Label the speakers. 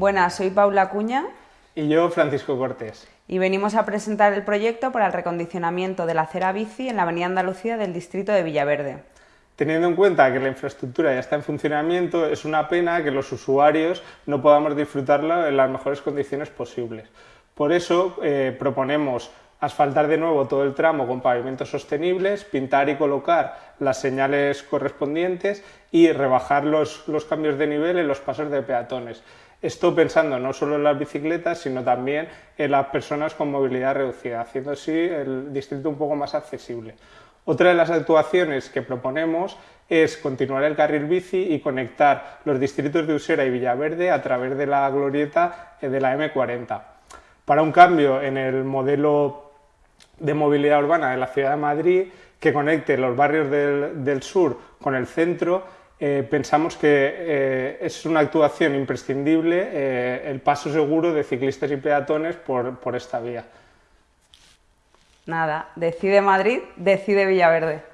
Speaker 1: Buenas, soy Paula Cuña.
Speaker 2: Y yo, Francisco Cortés.
Speaker 1: Y venimos a presentar el proyecto para el recondicionamiento de la acera bici en la Avenida Andalucía del distrito de Villaverde.
Speaker 2: Teniendo en cuenta que la infraestructura ya está en funcionamiento, es una pena que los usuarios no podamos disfrutarla en las mejores condiciones posibles. Por eso eh, proponemos asfaltar de nuevo todo el tramo con pavimentos sostenibles, pintar y colocar las señales correspondientes y rebajar los, los cambios de nivel en los pasos de peatones. Esto pensando no solo en las bicicletas, sino también en las personas con movilidad reducida, haciendo así el distrito un poco más accesible. Otra de las actuaciones que proponemos es continuar el carril bici y conectar los distritos de Usera y Villaverde a través de la glorieta de la M40. Para un cambio en el modelo de movilidad urbana de la ciudad de Madrid que conecte los barrios del, sur con el centro, eh, pensamos que eh, es una actuación imprescindible eh, el paso seguro de ciclistas y peatones por, por esta vía.
Speaker 1: Nada, decide Madrid, decide Villaverde.